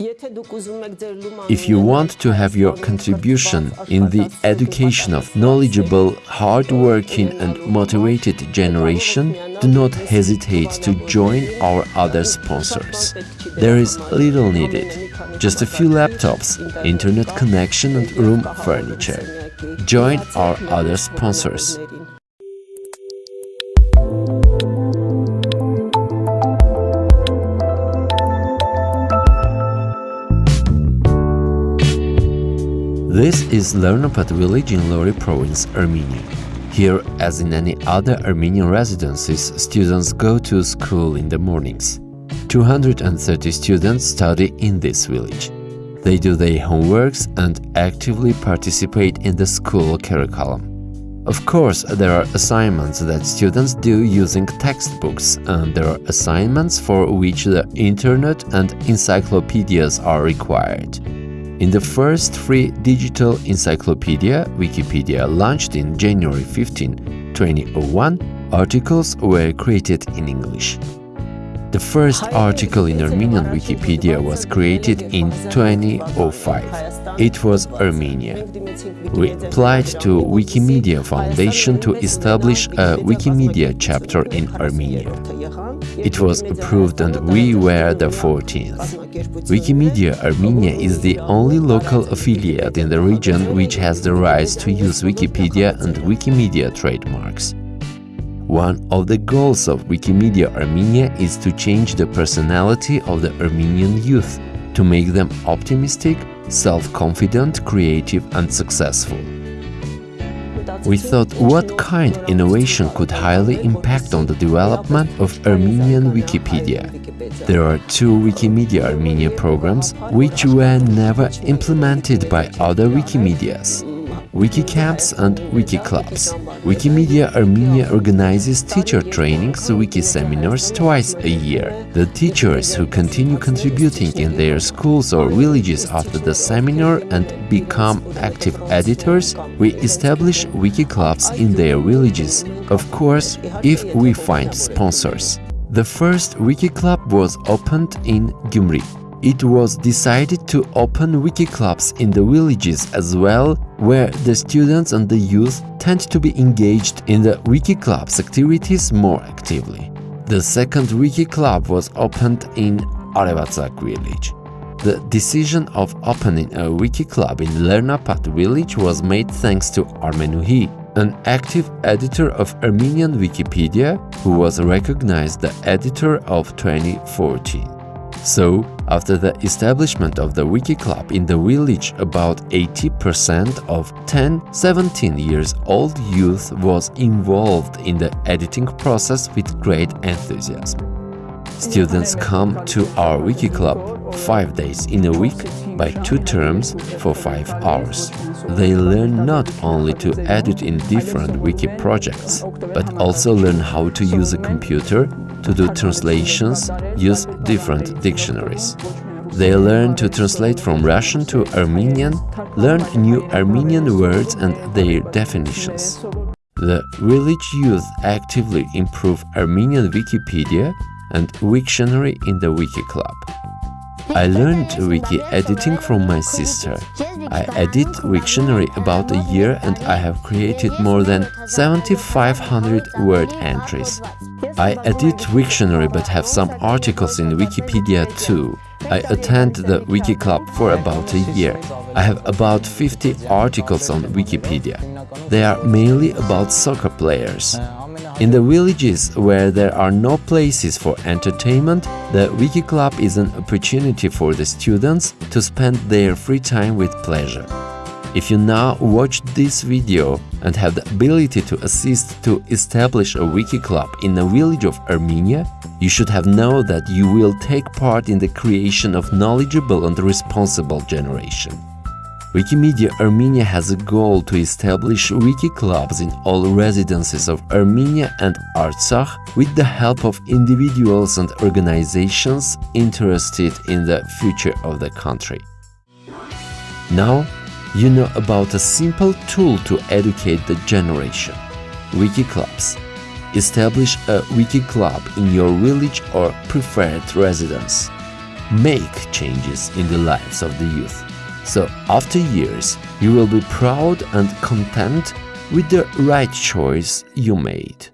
If you want to have your contribution in the education of knowledgeable, hardworking and motivated generation, do not hesitate to join our other sponsors. There is little needed, just a few laptops, internet connection and room furniture. Join our other sponsors. This is Lernapat village in Lori province, Armenia. Here, as in any other Armenian residences, students go to school in the mornings. 230 students study in this village. They do their homeworks and actively participate in the school curriculum. Of course, there are assignments that students do using textbooks, and there are assignments for which the internet and encyclopedias are required. In the first free digital encyclopedia, Wikipedia, launched in January 15, 2001, articles were created in English. The first article in Armenian Wikipedia was created in 2005. It was Armenia. We applied to Wikimedia Foundation to establish a Wikimedia chapter in Armenia. It was approved and we were the 14th. Wikimedia Armenia is the only local affiliate in the region which has the rights to use Wikipedia and Wikimedia trademarks. One of the goals of Wikimedia Armenia is to change the personality of the Armenian youth, to make them optimistic, self-confident, creative and successful. We thought what kind innovation could highly impact on the development of Armenian Wikipedia. There are two Wikimedia Armenia programs which were never implemented by other Wikimedias. Wikicamps and Wikiclubs. Wikimedia Armenia organizes teacher trainings, wiki seminars twice a year. The teachers who continue contributing in their schools or villages after the seminar and become active editors, we establish wiki clubs in their villages, of course, if we find sponsors. The first wiki club was opened in Gyumri it was decided to open wiki clubs in the villages as well, where the students and the youth tend to be engaged in the wiki clubs activities more actively. The second wiki club was opened in Arevatsak village. The decision of opening a wiki club in Lernapat village was made thanks to Armenuhi, an active editor of Armenian Wikipedia who was recognized the editor of 2014. So, after the establishment of the Wiki Club in the village, about 80% of 10-17 years old youth was involved in the editing process with great enthusiasm. Students come to our Wiki Club five days in a week by two terms for five hours. They learn not only to edit in different wiki projects, but also learn how to use a computer to do translations, use different dictionaries. They learn to translate from Russian to Armenian, learn new Armenian words and their definitions. The village youth actively improve Armenian Wikipedia and Wiktionary in the Wiki Club. I learned wiki editing from my sister. I edit Wiktionary about a year and I have created more than 7500 word entries. I edit Wiktionary but have some articles in Wikipedia too. I attend the Wiki Club for about a year. I have about 50 articles on Wikipedia. They are mainly about soccer players. In the villages where there are no places for entertainment, the Wiki Club is an opportunity for the students to spend their free time with pleasure. If you now watch this video and have the ability to assist to establish a wiki club in a village of Armenia, you should have known that you will take part in the creation of knowledgeable and responsible generation. Wikimedia Armenia has a goal to establish wiki clubs in all residences of Armenia and Artsakh with the help of individuals and organizations interested in the future of the country. Now, you know about a simple tool to educate the generation – Wiki Clubs. Establish a Wiki Club in your village or preferred residence. make changes in the lives of the youth. So, after years, you will be proud and content with the right choice you made.